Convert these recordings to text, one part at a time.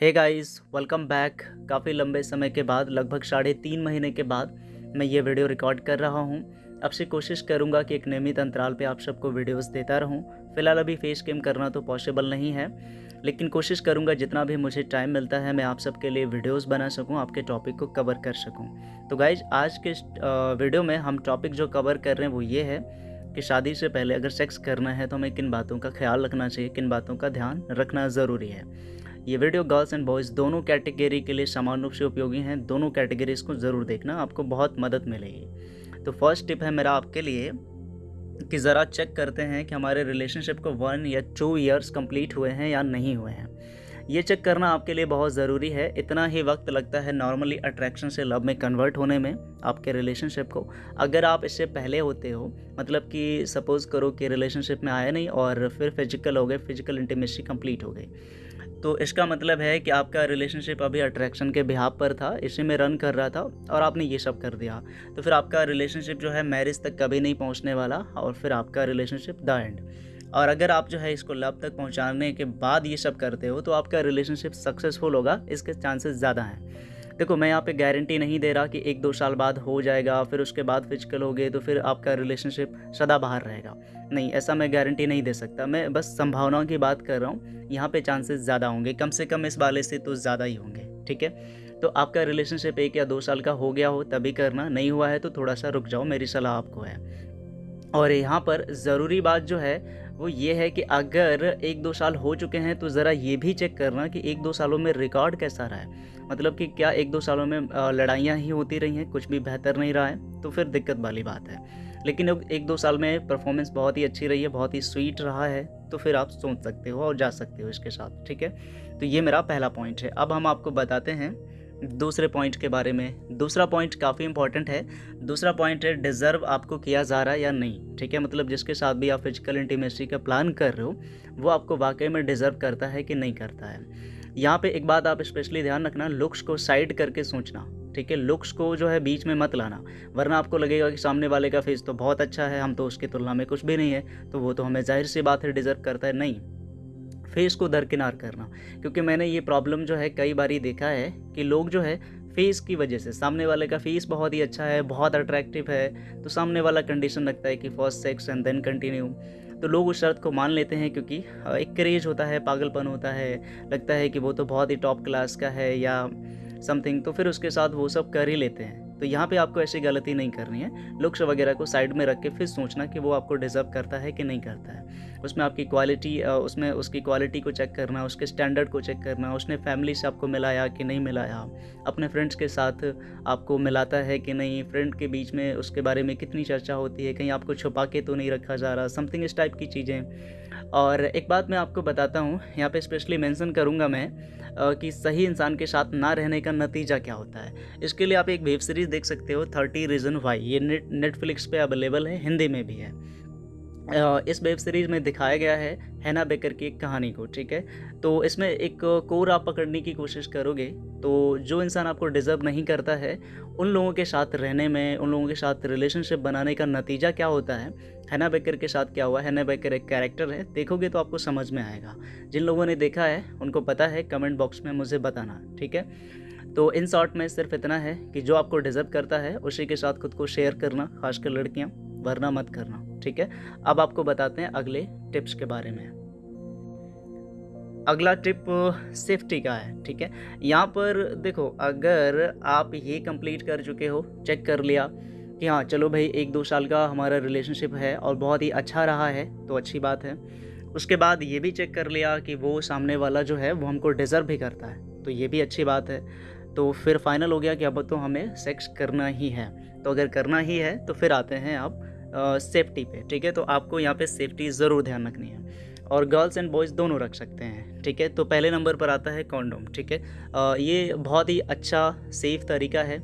Hey guys welcome back काफ़ी लंबे समय के बाद, लगभग साढ़े तीन महीने के बाद मैं ये वीडियो रिकॉर्ड कर रहा हूँ। अब से कोशिश करूँगा कि एक नियमित अंतराल पे आप सबको वीडियोस देता रहूँ। फ़िलहाल अभी फेस कैम करना तो पॉसिबल नहीं है, लेकिन कोशिश करूँगा जितना भी मुझे टाइम मिलता है, मैं आप सबके लिए वीडियोस बना सकूँ, आपके टॉपिक को कवर कर सकूँ। तो गाइज़ आज के वीडियो में हम टॉपिक जो कवर कर रहे हैं वो ये है कि शादी से पहले अगर सेक्स करना है तो हमें किन बातों का ख्याल रखना चाहिए, किन बातों का ध्यान रखना ज़रूरी है। ये वीडियो गर्ल्स एंड बॉयज़ दोनों कैटेगरी के लिए समान रूप से उपयोगी हैं। दोनों कैटेगरीज को ज़रूर देखना, आपको बहुत मदद मिलेगी। तो फ़र्स्ट टिप है मेरा आपके लिए कि ज़रा चेक करते हैं कि हमारे रिलेशनशिप को वन या टू ईयर्स कंप्लीट हुए हैं या नहीं हुए हैं। ये चेक करना आपके लिए बहुत ज़रूरी है। इतना ही वक्त लगता है नॉर्मली अट्रैक्शन से लव में कन्वर्ट होने में आपके रिलेशनशिप को। अगर आप इससे पहले होते हो मतलब कि सपोज़ करो कि रिलेशनशिप में आए नहीं और फिर फ़िज़िकल हो गए, फ़िज़िकल इंटीमेसी कंप्लीट हो गई। तो इसका मतलब है कि आपका रिलेशनशिप अभी अट्रैक्शन के बिहाब पर था, इसी में रन कर रहा था और आपने ये सब कर दिया। तो फिर आपका रिलेशनशिप जो है मैरिज तक कभी नहीं पहुँचने वाला और फिर आपका रिलेशनशिप द एंड और अगर आप जो है इसको लव तक पहुँचाने के बाद ये सब करते हो तो आपका रिलेशनशिप सक्सेसफुल होगा, इसके चांसेस ज़्यादा हैं। देखो, मैं यहाँ पे गारंटी नहीं दे रहा कि एक दो साल बाद हो जाएगा, फिर उसके बाद फ़िज़िकल हो गए तो फिर आपका रिलेशनशिप सदा बाहर रहेगा। नहीं, ऐसा मैं गारंटी नहीं दे सकता। मैं बस संभावनाओं की बात कर रहा हूँ। यहाँ पे चांसेस ज़्यादा होंगे। कम से कम इस वाले से तो ज़्यादा ही होंगे, ठीक है? तो आपका रिलेशनशिप एक या दो साल का हो गया हो, तभी करना। नहीं हुआ है तो थोड़ा सा रुक जाओ, मेरी सलाह आपको है। और यहाँ पर ज़रूरी बात जो है वो ये है कि अगर एक दो साल हो चुके हैं तो ज़रा ये भी चेक करना कि एक दो सालों में रिकॉर्ड कैसा रहा है। मतलब कि क्या एक दो सालों में लड़ाइयाँ ही होती रही हैं, कुछ भी बेहतर नहीं रहा है तो फिर दिक्कत वाली बात है। लेकिन अब एक दो साल में परफॉर्मेंस बहुत ही अच्छी रही है, बहुत ही स्वीट रहा है तो फिर आप सोच सकते हो और जा सकते हो इसके साथ, ठीक है? तो ये मेरा पहला पॉइंट है। अब हम आपको बताते हैं दूसरे पॉइंट के बारे में। दूसरा पॉइंट काफ़ी इंपॉर्टेंट है। दूसरा पॉइंट है डिज़र्व आपको किया जा रहा है या नहीं। ठीक है? मतलब जिसके साथ भी आप फ़िज़िकल इंटीमेसी का प्लान कर रहे हो, वो आपको वाकई में डिज़र्व करता है कि नहीं करता है। यहाँ पे एक बात आप स्पेशली ध्यान रखना लुक्स को साइड करके सोचना। ठीक है? लुक्स को जो है बीच में मत लाना। वरना आपको लगेगा कि सामने वाले का फेस तो बहुत अच्छा है, हम तो उसकी तुलना में कुछ भी नहीं है तो वो तो हमें ज़ाहिर सी बात है डिज़र्व करता है। नहीं। फेस को दरकिनार करना। क्योंकि मैंने ये प्रॉब्लम जो है कई बार ही देखा है कि लोग जो है फेस की वजह से, सामने वाले का फेस बहुत ही अच्छा है, बहुत अट्रैक्टिव है तो सामने वाला कंडीशन लगता है कि first sex and then continue तो लोग उस शर्त को मान लेते हैं क्योंकि एक क्रेज होता है, पागलपन होता है, लगता है कि वो तो बहुत ही टॉप क्लास का है या समथिंग तो फिर उसके साथ वो सब कर ही लेते हैं। तो यहाँ पे आपको ऐसी गलती नहीं करनी है। लुक्स वगैरह को साइड में रख के फिर सोचना कि वो आपको डिज़र्व करता है कि नहीं करता है। उसमें आपकी क्वालिटी उसमें उसकी क्वालिटी को चेक करना, उसके स्टैंडर्ड को चेक करना, उसने फैमिली से आपको मिलाया कि नहीं मिलाया, अपने फ्रेंड्स के साथ आपको मिलाता है कि नहीं, फ्रेंड के बीच में उसके बारे में कितनी चर्चा होती है, कहीं आपको छुपा के तो नहीं रखा जा रहा, समथिंग इस टाइप की चीज़ें। और एक बात मैं आपको बताता हूँ, यहाँ पे स्पेशली मेंशन करूँगा मैं कि सही इंसान के साथ ना रहने का नतीजा क्या होता है। इसके लिए आप एक वेब सीरीज़ देख सकते हो थर्टी रीज़न वाई ये नेट नेटफ्लिक्स पर अवेलेबल है, हिंदी में भी है। इस वेब सीरीज़ में दिखाया गया है हैना बेकर की एक कहानी को, ठीक है? तो इसमें एक कोर आप पकड़ने की कोशिश करोगे तो जो इंसान आपको डिज़र्व नहीं करता है, उन लोगों के साथ रहने में, उन लोगों के साथ रिलेशनशिप बनाने का नतीजा क्या होता है? हैना बेकर के साथ क्या हुआ? हैना बेकर एक कैरेक्टर है, देखोगे तो आपको समझ में आएगा। जिन लोगों ने देखा है, उनको पता है, कमेंट बॉक्स में मुझे बताना, ठीक है? तो इन शॉर्ट में सिर्फ़ इतना है कि जो आपको डिज़र्व करता है, उसी के साथ खुद को शेयर करना, खासकर लड़कियाँ, वरना मत करना। ठीक है? अब आपको बताते हैं अगले टिप्स के बारे में। अगला टिप, सेफ्टी का है, ठीक है? यहाँ पर देखो, अगर आप ये कंप्लीट कर चुके हो चेक कर लिया कि हाँ चलो भाई, एक दो साल का हमारा रिलेशनशिप है और बहुत ही अच्छा रहा है तो अच्छी बात है। उसके बाद ये भी चेक कर लिया कि वो सामने वाला जो है, वो हमको डिज़र्व भी करता है तो ये भी अच्छी बात है। तो फिर फाइनल हो गया कि अब तो हमें सेक्स करना ही है। तो अगर करना ही है तो फिर आते हैं आप सेफ्टी पे, ठीक है? तो आपको यहाँ पे सेफ्टी ज़रूर ध्यान रखनी है। और गर्ल्स एंड बॉयज़ दोनों रख सकते हैं, ठीक है? तो पहले नंबर पर आता है कॉन्डोम ठीक है? ये बहुत ही अच्छा सेफ़ तरीका है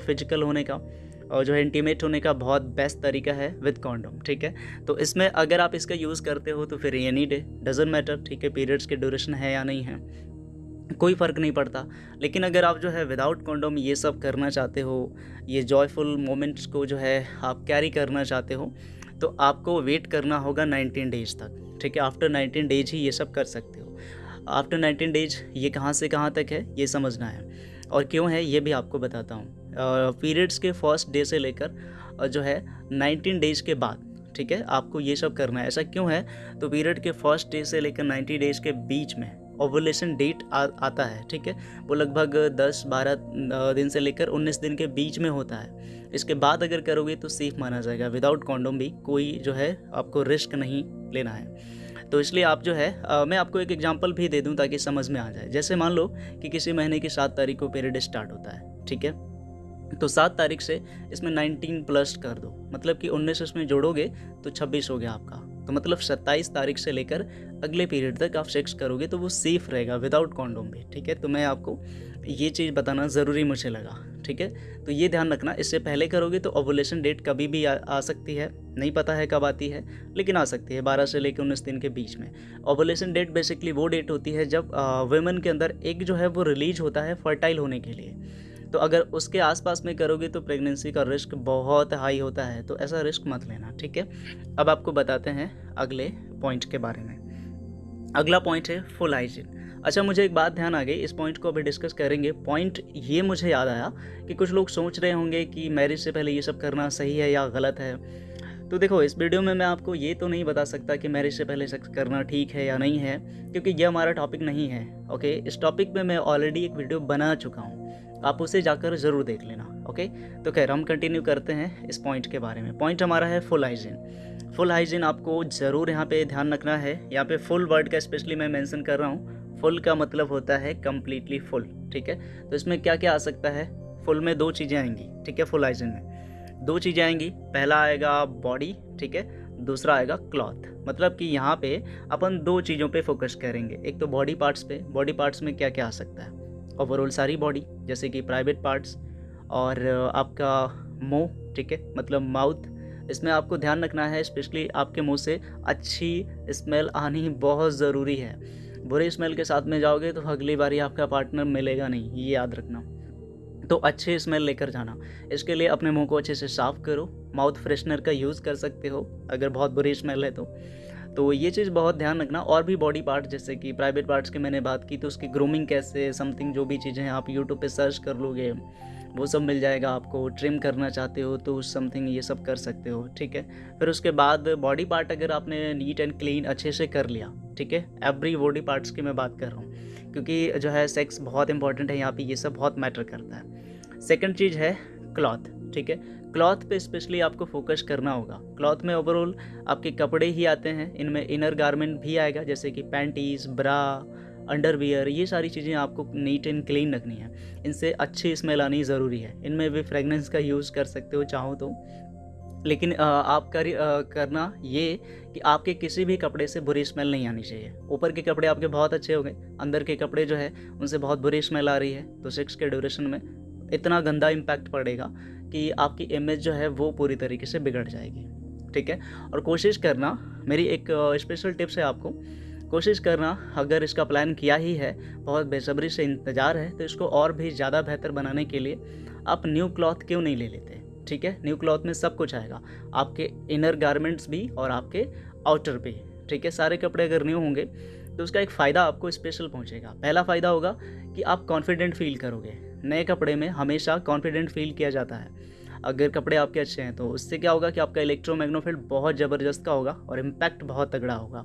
फ़िज़िकल होने का, और जो है इंटीमेट होने का बहुत बेस्ट तरीका है विद कॉन्डोम ठीक है? तो इसमें अगर आप इसका यूज़ करते हो तो फिर एनी डे डजेंट मैटर ठीक है? पीरियड्स के ड्यूरेशन है या नहीं है। कोई फ़र्क नहीं पड़ता। लेकिन अगर आप जो है विदाउट कॉन्डोम ये सब करना चाहते हो, ये जॉयफुल मोमेंट्स को जो है आप कैरी करना चाहते हो तो आपको वेट करना होगा 19 डेज़ तक। ठीक है? आफ्टर 19 डेज़ ही ये सब कर सकते हो। आफ्टर नाइनटीन डेज़ ये कहाँ से कहाँ तक है, ये समझना है। और क्यों है, ये भी आपको बताता हूँ। पीरियड्स के फ़र्स्ट डे से लेकर जो है नाइनटीन डेज़ के बाद, ठीक है? आपको ये सब करना है। ऐसा क्यों है? तो पीरियड के फ़र्स्ट डे से लेकर नाइन्टी डेज़ के बीच में ओवुलेशन डेट आता है ठीक है? वो लगभग 10-12 दिन से लेकर 19 दिन के बीच में होता है। इसके बाद अगर करोगे तो सेफ़ माना जाएगा। विदाउट कॉन्डोम भी कोई जो है आपको रिस्क नहीं लेना है। तो इसलिए आप जो है आ, मैं आपको एक एग्जांपल भी दे दूँ ताकि समझ में आ जाए। जैसे मान लो कि किसी महीने की सात तारीख को पीरियड स्टार्ट होता है ठीक है? तो सात तारीख से इसमें नाइनटीन प्लस कर दो। मतलब कि उन्नीस इसमें जोड़ोगे तो छब्बीस हो गया आपका। तो मतलब सत्ताईस तारीख से लेकर अगले पीरियड तक आप सेक्स करोगे तो वो सेफ़ रहेगा विदाउट कॉन्डोम भी ठीक है? तो मैं आपको ये चीज़ बताना ज़रूरी मुझे लगा ठीक है? तो ये ध्यान रखना इससे पहले करोगे तो ओवुलेशन डेट कभी भी आ, आ सकती है नहीं पता है कब आती है लेकिन आ सकती है बारह से लेकर उन्नीस दिन के बीच में। ओवुलेशन डेट बेसिकली वो डेट होती है जब वुमेन के अंदर एक जो है वो रिलीज़ होता है फर्टाइल होने के लिए। तो अगर उसके आसपास में करोगे तो प्रेगनेंसी का रिस्क बहुत हाई होता है तो ऐसा रिस्क मत लेना, ठीक है? अब आपको बताते हैं अगले पॉइंट के बारे में। अगला पॉइंट है फुल हाइजीन अच्छा मुझे एक बात ध्यान आ गई, इस पॉइंट को अभी डिस्कस करेंगे। पॉइंट ये मुझे याद आया कि कुछ लोग सोच रहे होंगे कि मैरिज से पहले ये सब करना सही है या गलत है। तो देखो, इस वीडियो में मैं आपको ये तो नहीं बता सकता कि मैरिज से पहले सेक्स करना ठीक है या नहीं है, क्योंकि ये हमारा टॉपिक नहीं है ओके इस टॉपिक में मैं ऑलरेडी एक वीडियो बना चुका हूँ। आप उसे जाकर ज़रूर देख लेना, ओके? तो खैर, हम कंटिन्यू करते हैं इस पॉइंट के बारे में। पॉइंट हमारा है फुल हाइजीन फुल हाइजीन आपको ज़रूर यहाँ पे ध्यान रखना है। यहाँ पे फुल वर्ड का स्पेशली मैं मेंशन कर रहा हूँ। फुल का मतलब होता है कम्प्लीटली फुल ठीक है? तो इसमें क्या क्या आ सकता है? फुल में दो चीज़ें आएँगी, ठीक है फुल हाइजीन में। दो चीज़ें आएँगी, पहला आएगा बॉडी ठीक है? दूसरा आएगा क्लॉथ मतलब कि यहाँ पे अपन दो चीज़ों पे फोकस करेंगे। एक तो बॉडी पार्ट्स पे बॉडी पार्ट्स में क्या क्या आ सकता है? ओवरऑल सारी बॉडी जैसे कि प्राइवेट पार्ट्स और आपका मुँह, ठीक है? मतलब माउथ इसमें आपको ध्यान रखना है स्पेशली आपके मुँह से अच्छी स्मेल आनी बहुत ज़रूरी है। बुरे स्मेल के साथ में जाओगे तो अगली बारी आपका पार्टनर मिलेगा नहीं, ये याद रखना। तो अच्छे स्मेल लेकर जाना। इसके लिए अपने मुँह को अच्छे से साफ़ करो। माउथ फ्रेशनर का यूज़ कर सकते हो, अगर बहुत बुरी स्मेल है तो। तो ये चीज़ बहुत ध्यान रखना और भी बॉडी पार्ट जैसे कि प्राइवेट पार्ट्स की मैंने बात की तो उसकी ग्रूमिंग कैसे समथिंग जो भी चीज़ें आप यूट्यूब पे सर्च कर लोगे, वो सब मिल जाएगा आपको ट्रिम करना चाहते हो तो समथिंग ये सब कर सकते हो, ठीक है? फिर उसके बाद बॉडी पार्ट अगर आपने नीट एंड क्लीन अच्छे से कर लिया, ठीक है? एवरी बॉडी पार्ट्स की मैं बात कर रहा हूँ, क्योंकि जो है सेक्स बहुत इंपॉर्टेंट है, यहाँ पे ये सब बहुत मैटर करता है। सेकेंड चीज़ है क्लॉथ ठीक है? क्लॉथ पे स्पेशली आपको फोकस करना होगा। क्लॉथ में ओवरऑल आपके कपड़े ही आते हैं, इनमें इनर गारमेंट भी आएगा, जैसे कि पैंटीज ब्रा अंडरवियर ये सारी चीज़ें आपको नीट एंड क्लीन रखनी है। इनसे अच्छी स्मेल आनी ज़रूरी है। इनमें भी फ्रेगनेंस का यूज़ कर सकते हो, चाहो तो। लेकिन आप कर करना ये कि आपके किसी भी कपड़े से बुरी स्मेल नहीं आनी चाहिए। ऊपर के कपड़े आपके बहुत अच्छे हो गए, अंदर के कपड़े जो है, उनसे बहुत बुरी स्मेल आ रही है तो सिक्स के ड्यूरेशन में इतना गंदा इम्पैक्ट पड़ेगा। कि आपकी इमेज जो है वो पूरी तरीके से बिगड़ जाएगी, ठीक है? और कोशिश करना, मेरी एक स्पेशल टिप्स है आपको। कोशिश करना, अगर इसका प्लान किया ही है, बहुत बेसब्री से इंतज़ार है तो इसको और भी ज़्यादा बेहतर बनाने के लिए आप न्यू क्लॉथ क्यों नहीं ले लेते, ठीक है? न्यू क्लॉथ में सब कुछ आएगा। आपके इनर गारमेंट्स भी और आपके आउटर भी, ठीक है? सारे कपड़े अगर न्यू होंगे तो उसका एक फ़ायदा आपको स्पेशल पहुंचेगा। पहला फ़ायदा होगा कि आप कॉन्फिडेंट फील करोगे। नए कपड़े में हमेशा कॉन्फिडेंट फील किया जाता है। अगर कपड़े आपके अच्छे हैं तो उससे क्या होगा कि आपका इलेक्ट्रोमैग्नोफील्ड बहुत ज़बरदस्त का होगा और इम्पैक्ट बहुत तगड़ा होगा।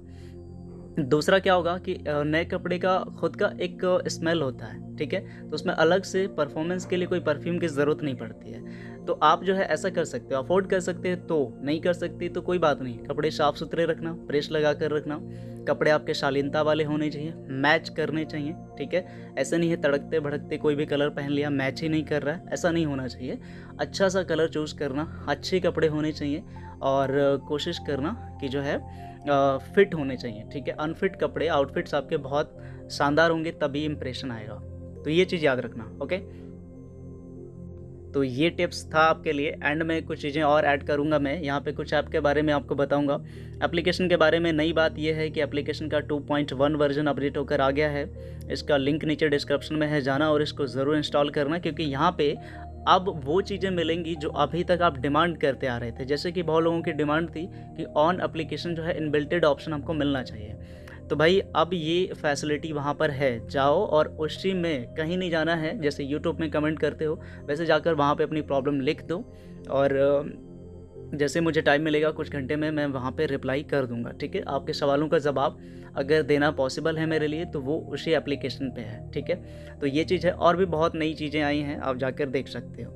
दूसरा क्या होगा कि नए कपड़े का खुद का एक स्मेल होता है, ठीक है? तो उसमें अलग से परफॉर्मेंस के लिए कोई परफ्यूम की ज़रूरत नहीं पड़ती है। तो आप जो है ऐसा कर सकते हो, अफोर्ड कर सकते हैं तो नहीं कर सकती तो कोई बात नहीं। कपड़े साफ़ सुथरे रखना प्रेस लगा कर रखना, कपड़े आपके शालीनता वाले होने चाहिए, मैच करने चाहिए, ठीक है? ऐसा नहीं है तड़कते भड़कते कोई भी कलर पहन लिया, मैच ही नहीं कर रहा है, ऐसा नहीं होना चाहिए। अच्छा सा कलर चूज़ करना, अच्छे कपड़े होने चाहिए और कोशिश करना कि जो है फिट होने चाहिए, ठीक है? अनफिट कपड़े आउटफिट्स आपके बहुत शानदार होंगे, तभी इम्प्रेशन आएगा। तो ये चीज़ याद रखना ओके तो ये टिप्स था आपके लिए एंड में कुछ चीज़ें और ऐड करूँगा मैं। यहाँ पे कुछ ऐप के बारे में आपको बताऊँगा। एप्लीकेशन के बारे में नई बात यह है कि एप्लीकेशन का 2.1 वर्जन अपडेट होकर आ गया है। इसका लिंक नीचे डिस्क्रिप्शन में है, जाना और इसको ज़रूर इंस्टॉल करना, क्योंकि यहाँ पे अब वो चीज़ें मिलेंगी जो अभी तक आप डिमांड करते आ रहे थे। जैसे कि बहुत लोगों की डिमांड थी कि ऑन अप्लीकेशन जो है इनबिल्टेड ऑप्शन हमको मिलना चाहिए। तो भाई, अब ये फैसिलिटी वहाँ पर है। जाओ और उसी में कहीं नहीं जाना है। जैसे यूट्यूब में कमेंट करते हो, वैसे जाकर वहाँ पे अपनी प्रॉब्लम लिख दो और जैसे मुझे टाइम मिलेगा कुछ घंटे में, मैं वहाँ पर रिप्लाई कर दूँगा, ठीक है? आपके सवालों का जवाब अगर देना पॉसिबल है मेरे लिए तो वो उसी एप्लीकेशन पे है, ठीक है? तो ये चीज़ है, और भी बहुत नई चीज़ें आई हैं, आप जाकर देख सकते हो।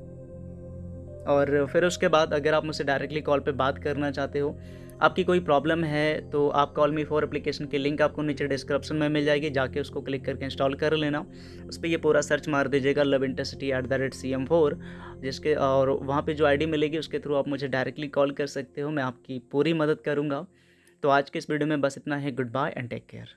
और फिर उसके बाद अगर आप मुझसे डायरेक्टली कॉल पे बात करना चाहते हो आपकी कोई प्रॉब्लम है तो आप कॉल मी फॉर एप्लीकेशन की लिंक आपको नीचे डिस्क्रिप्शन में मिल जाएगी, जाके उसको क्लिक करके इंस्टॉल कर लेना। उस पर ये पूरा सर्च मार दीजिएगा, love intercity at the rate C M four जिसके, और वहाँ पर जो आईडी मिलेगी, उसके थ्रू आप मुझे डायरेक्टली कॉल कर सकते हो, मैं आपकी पूरी मदद करूँगा। तो आज के इस वीडियो में बस इतना है, good bye and take care.